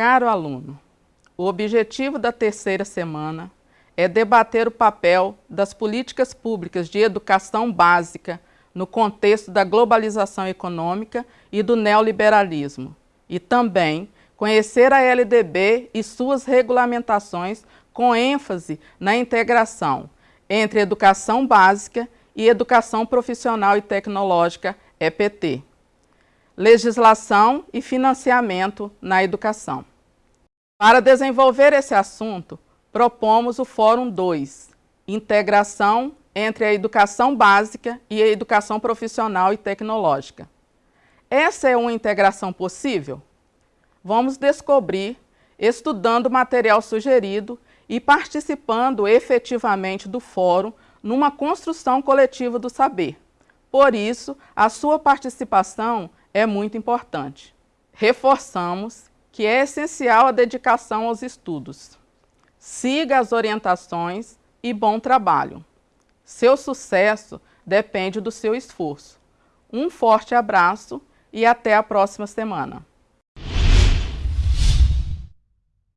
Caro aluno, o objetivo da terceira semana é debater o papel das políticas públicas de educação básica no contexto da globalização econômica e do neoliberalismo, e também conhecer a LDB e suas regulamentações com ênfase na integração entre educação básica e educação profissional e tecnológica, EPT. Legislação e financiamento na educação. Para desenvolver esse assunto, propomos o Fórum 2, Integração entre a educação básica e a educação profissional e tecnológica. Essa é uma integração possível? Vamos descobrir estudando o material sugerido e participando efetivamente do fórum numa construção coletiva do saber. Por isso, a sua participação é muito importante. Reforçamos que é essencial a dedicação aos estudos. Siga as orientações e bom trabalho. Seu sucesso depende do seu esforço. Um forte abraço e até a próxima semana.